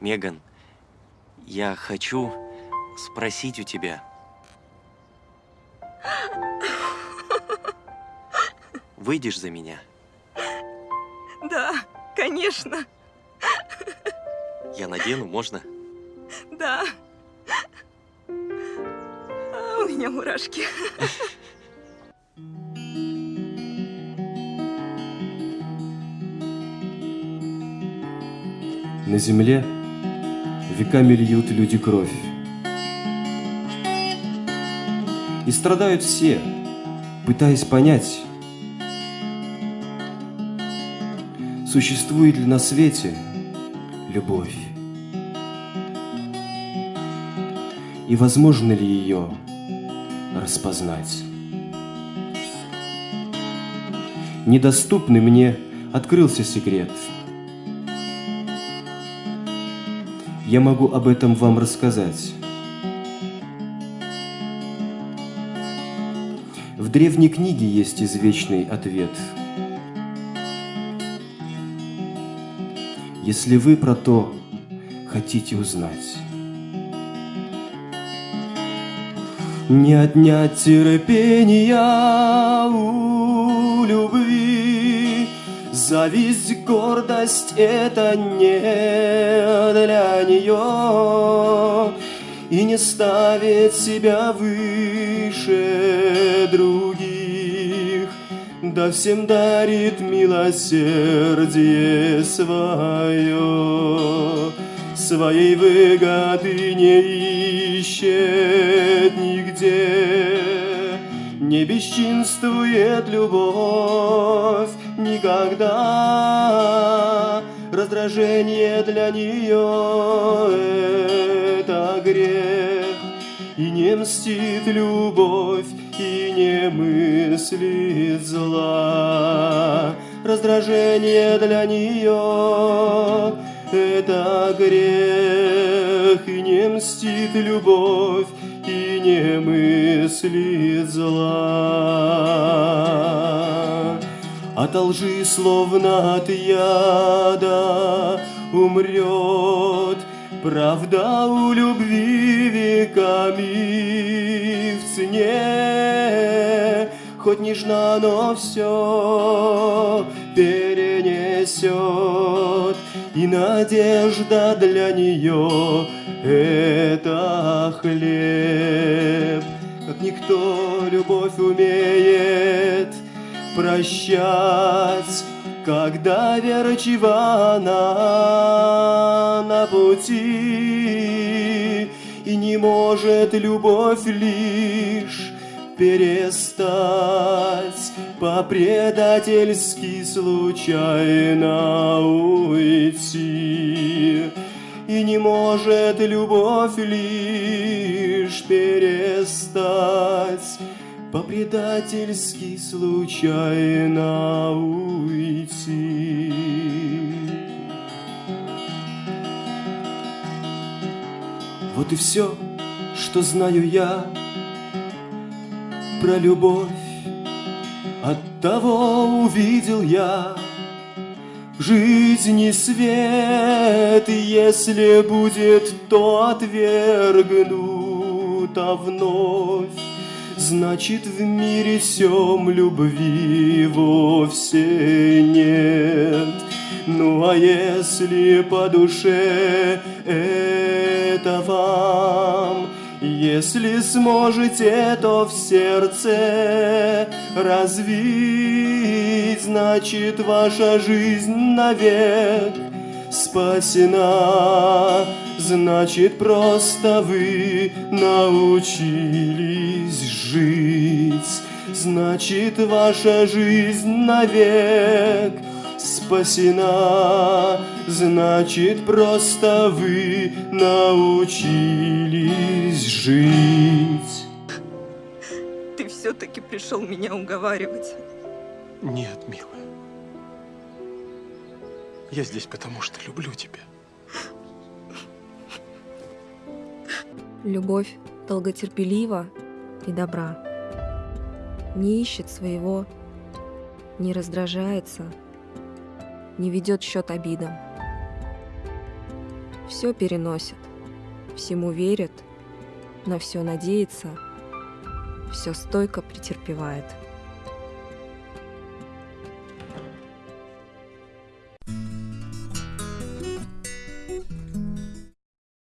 Меган, я хочу спросить у тебя. Выйдешь за меня? Да, конечно. Я надену, можно? Да. А у меня мурашки. На земле веками льют люди кровь. И страдают все, пытаясь понять, существует ли на свете любовь. И возможно ли ее распознать? Недоступный мне открылся секрет – я могу об этом вам рассказать. В древней книге есть извечный ответ. Если вы про то хотите узнать. Не отнять терпения у любви, Зависть, гордость — это не для нее И не ставит себя выше других. Да всем дарит милосердие свое Своей выгоды не ищет нигде. Не бесчинствует любовь никогда. Раздражение для нее — это грех, И не мстит любовь, и не мыслит зла. Раздражение для нее — это грех, и не мстит любовь, и не мыслит зла от лжи, словно от яда, умрет. Правда у любви веками в цене, Хоть нежна, но все перенесет, И надежда для нее — это хлеб. Как никто любовь умеет — прощать, когда верчива она на пути, и не может любовь лишь перестать по-предательски случайно уйти. И не может любовь лишь перестать по-предательски случайно уйти. Вот и все, что знаю я про любовь. От того увидел я в жизни свет, если будет, то отвергнут, а вновь Значит, в мире всем любви вовсе нет. Ну а если по душе это вам, если сможете, то в сердце развить, значит, ваша жизнь навек спасена. Значит, просто вы научились жить. Значит, ваша жизнь навек спасена. Значит, просто вы научились жить. Ты все-таки пришел меня уговаривать. Нет, милая. Я здесь потому, что люблю тебя. Любовь долготерпелива и добра. Не ищет своего, не раздражается, не ведет счет обидам. Все переносит, всему верит, на все надеется, все стойко претерпевает.